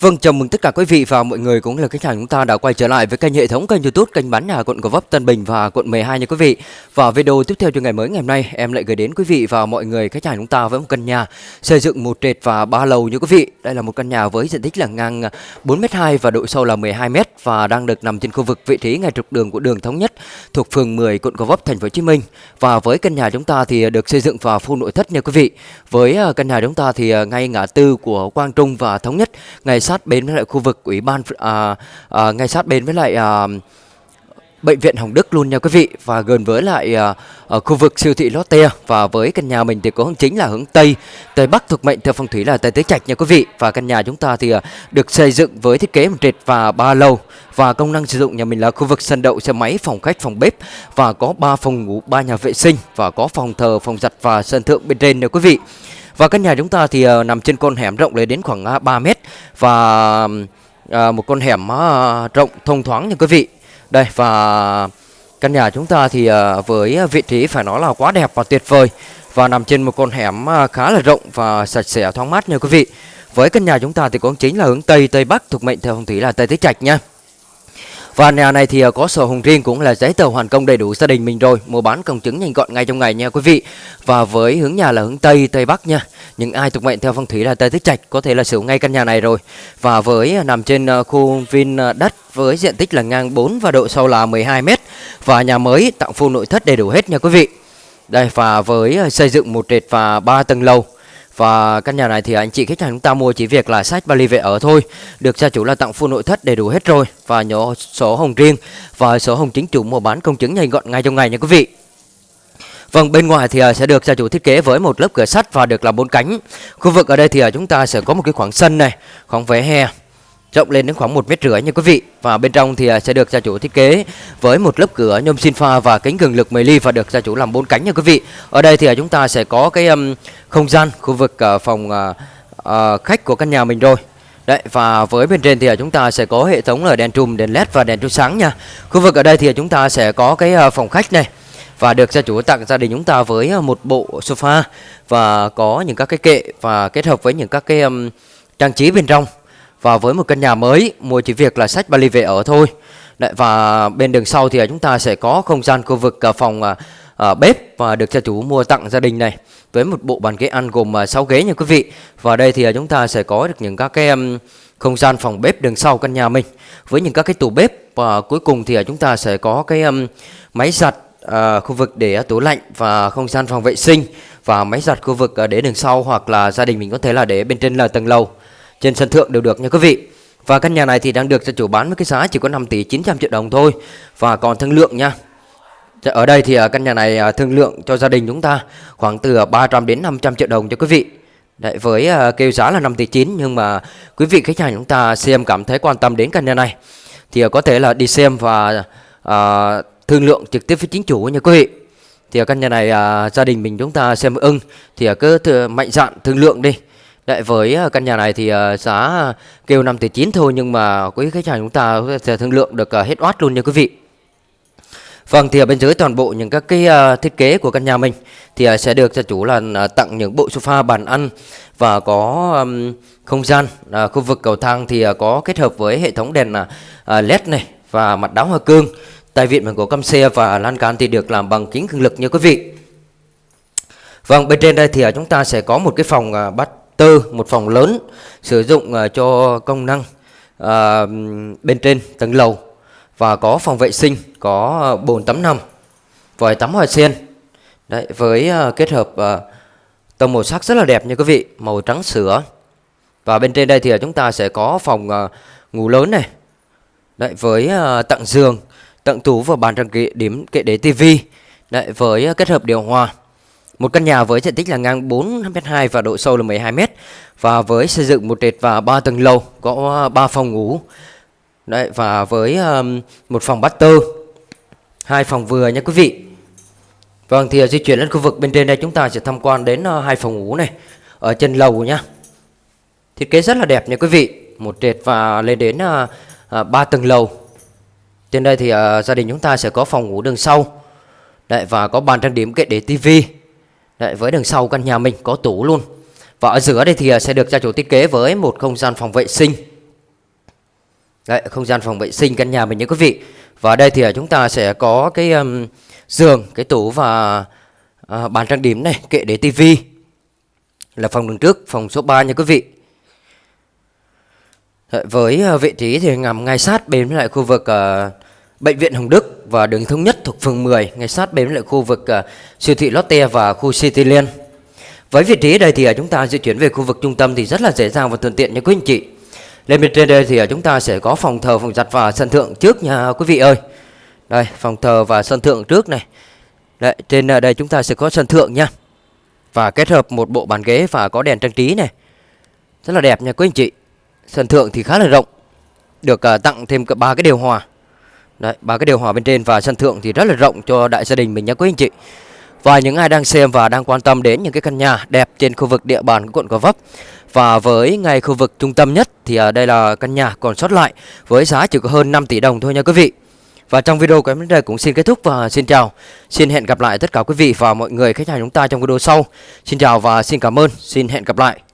Vâng, chào mừng tất cả quý vị và mọi người cũng là khách hàng chúng ta đã quay trở lại với kênh hệ thống kênh YouTube kênh bán nhà quận Gò Vấp, Tân Bình và quận 12 nha quý vị. Và video tiếp theo cho ngày mới ngày hôm nay, em lại gửi đến quý vị và mọi người khách hàng chúng ta với một căn nhà xây dựng một trệt và ba lầu như quý vị. Đây là một căn nhà với diện tích là ngang 4m2 và độ sâu là 12m và đang được nằm trên khu vực vị trí ngay trục đường của đường thống nhất thuộc phường 10 quận Gò Vấp, thành phố Hồ Chí Minh. Và với căn nhà chúng ta thì được xây dựng và full nội thất nha quý vị. Với à, căn nhà chúng ta thì à, ngay ngã tư của Quang Trung và thống nhất ngày sát bên với lại khu vực ủy ban à, à, ngay sát bên với lại à, bệnh viện Hồng Đức luôn nha quý vị. Và gần với lại à, ở khu vực siêu thị Lotte. Và với căn nhà mình thì có hướng chính là hướng Tây. Tây Bắc thuộc mệnh theo phong thủy là Tây Tứ Trạch nha quý vị. Và căn nhà chúng ta thì à, được xây dựng với thiết kế một trệt và ba lầu. Và công năng sử dụng nhà mình là khu vực sân đậu xe máy phòng khách phòng bếp. Và có 3 phòng ngủ ba nhà vệ sinh. Và có phòng thờ phòng giặt và sân thượng bên trên nha quý vị và căn nhà chúng ta thì uh, nằm trên con hẻm rộng lên đến khoảng ờ, uh, 3 mét và uh, một con hẻm uh, rộng thông thoáng như quý vị. Đây và căn nhà chúng ta thì uh, với vị trí phải nói là quá đẹp và tuyệt vời và nằm trên một con hẻm uh, khá là rộng và sạch sẽ thoáng mát nha quý vị. Với căn nhà chúng ta thì cũng chính là hướng Tây Tây Bắc thuộc mệnh theo phong thủy là Tây Tứ Trạch nha. Và nhà này thì à, có sổ hồng riêng cũng là giấy tờ hoàn công đầy đủ gia đình mình rồi Mua bán công chứng nhanh gọn ngay trong ngày nha quý vị. Và với hướng nhà là hướng Tây, Tây Bắc nha Những ai thuộc mệnh theo phong thủy là Tây Tích Trạch có thể là sử dụng ngay căn nhà này rồi. Và với à, nằm trên à, khu Vin đất với diện tích là ngang 4 và độ sâu là 12m Và nhà mới tặng full nội thất đầy đủ hết nha quý vị. Đây và với xây dựng một trệt và 3 tầng lầu và căn nhà này thì anh chị khách hàng chúng ta mua chỉ việc là sách vali về ở thôi. Được gia chủ là tặng full nội thất đầy đủ hết rồi. Và nhỏ sổ hồng riêng Và sổ hồng chính chủ mua bán công chứng nhanh gọn ngay trong ngày nha quý vị. Vâng, bên ngoài thì à, sẽ được gia chủ thiết kế với một lớp cửa sắt và được làm bốn cánh. Khu vực ở đây thì à, chúng ta sẽ có một cái khoảng sân này, khoảng vỉa hè rộng lên đến khoảng một mét rưỡi nha quý vị. Và bên trong thì à, sẽ được gia chủ thiết kế với một lớp cửa nhôm xin pha và kính cường lực 10 ly và được gia chủ làm bốn cánh nha quý vị. Ở đây thì à, chúng ta sẽ có cái um, không gian khu vực uh, phòng uh, uh, khách của căn nhà mình rồi. Đấy và với bên trên thì chúng ta sẽ có hệ thống là đèn trùm, đèn led và đèn chiếu sáng nha. Khu vực ở đây thì chúng ta sẽ có cái phòng khách này và được gia chủ tặng gia đình chúng ta với một bộ sofa và có những các cái kệ và kết hợp với những các cái um, trang trí bên trong và với một căn nhà mới mua chỉ việc là sách vali về ở thôi. Đấy, và bên đường sau thì à, chúng ta sẽ có không gian khu vực à, phòng à, à, bếp và được gia chủ mua tặng gia đình này với một bộ bàn ghế ăn gồm à, 6 ghế nha quý vị. Và đây thì à, chúng ta sẽ có được những các cái um, không gian phòng bếp đường sau căn nhà mình. Với những các cái tủ bếp và cuối cùng thì à, chúng ta sẽ có cái um, máy giặt à, khu vực để à, tủ lạnh và không gian phòng vệ sinh. Và máy giặt khu vực à, để đường sau hoặc là gia đình mình có thể là để bên trên là tầng lầu trên sân thượng đều được nha quý vị. Và căn nhà này thì đang được cho chủ bán với cái giá chỉ có 5 tỷ 900 triệu đồng thôi. Và còn thương lượng nha. Dạ, ở đây thì à, căn nhà này à, thương lượng cho gia đình chúng ta khoảng từ à, 300 đến 500 triệu đồng cho quý vị. Đấy, với kêu giá là 5 tỷ 9 nhưng mà quý vị khách hàng chúng ta xem cảm thấy quan tâm đến căn nhà này thì có thể là đi xem và à, thương lượng trực tiếp với chính chủ nha quý vị. Thì căn nhà này à, gia đình mình chúng ta xem ưng thì cứ mạnh dạn thương lượng đi. Đấy, với à, căn nhà này thì à, giá kêu 5 tỷ 9 thôi nhưng mà quý khách hàng chúng ta sẽ thương lượng được à, hết oát luôn nha quý vị. Vâng thì ở bên dưới toàn bộ những các cái thiết kế của căn nhà mình thì sẽ được cho chủ là tặng những bộ sofa bàn ăn và có không gian khu vực cầu thang thì có kết hợp với hệ thống đèn led này và mặt đáo hoa cương. Tài viện bằng gỗ căm xe và lan can thì được làm bằng kính cường lực nha quý vị. Vâng bên trên đây thì chúng ta sẽ có một cái phòng bát bắt tư một phòng lớn sử dụng uh, cho công năng uh, bên trên tầng lầu và có phòng vệ sinh có uh, bồn tắm nằm vòi tắm hoa sen đấy với uh, kết hợp uh, tông màu sắc rất là đẹp nha quý vị màu trắng sữa. Và bên trên đây thì chúng ta sẽ có phòng uh, ngủ lớn này. Đấy với uh, tặng giường tặng tủ và bàn trang kệ điểm kệ để tivi. Đấy với uh, kết hợp điều hòa một căn nhà với diện tích là ngang 4m2 và độ sâu là 12m và với xây dựng một trệt và 3 tầng lầu có ờ, 3 phòng ngủ. Đấy và với um, một phòng master, hai phòng vừa nha quý vị. Vâng thì ờ, di chuyển lên khu vực bên trên đây chúng ta sẽ tham quan đến uh, hai phòng ngủ này ở trên lầu nhá. Thiết kế rất là đẹp nha quý vị, một trệt và lên đến uh, uh, 3 tầng lầu. Trên đây thì uh, gia đình chúng ta sẽ có phòng ngủ đường sau. Đấy và có bàn trang điểm kệ để tivi Đấy, với đằng sau căn nhà mình có tủ luôn Và ở giữa đây thì à, sẽ được gia chủ thiết kế với một không gian phòng vệ sinh Đấy, không gian phòng vệ sinh căn nhà mình nha quý vị. Và ở đây thì à, chúng ta sẽ có cái um, giường, cái tủ và uh, bàn trang điểm này, kệ để tivi. Là phòng đường trước, phòng số 3 nha quý vị. Đấy, với uh, vị trí thì nằm ngay sát bên với lại khu vực uh, bệnh viện Hồng Đức và đường thống nhất thuộc phường 10, ngay sát bên lại khu vực uh, siêu thị Lotte và khu Cityland. Với vị trí đây thì ờ, chúng ta di chuyển về khu vực trung tâm thì rất là dễ dàng và thuận tiện nha quý anh chị. Lên bên trên đây thì ờ, chúng ta sẽ có phòng thờ, phòng giặt và sân thượng trước nha quý vị ơi. Đây, phòng thờ và sân thượng trước này. Đấy, trên đây chúng ta sẽ có sân thượng nha. Và kết hợp một bộ bàn ghế và có đèn trang trí này. Rất là đẹp nha quý anh chị. Sân thượng thì khá là rộng. Được uh, tặng thêm ba cái điều hòa. Đấy, ba cái điều hòa bên trên và sân thượng thì rất là rộng cho đại gia đình mình nhé quý anh chị. Và những ai đang xem và đang quan tâm đến những cái căn nhà đẹp trên khu vực địa bàn của quận Gò Vấp và với ngay khu vực trung tâm nhất thì à, đây là căn nhà còn sót lại với giá chỉ có hơn 5 tỷ đồng thôi nha quý vị. Và trong video của em đến đây cũng xin kết thúc và xin chào. Xin hẹn gặp lại tất cả quý vị và mọi người khách hàng chúng ta trong video sau. Xin chào và xin cảm ơn. Xin hẹn gặp lại.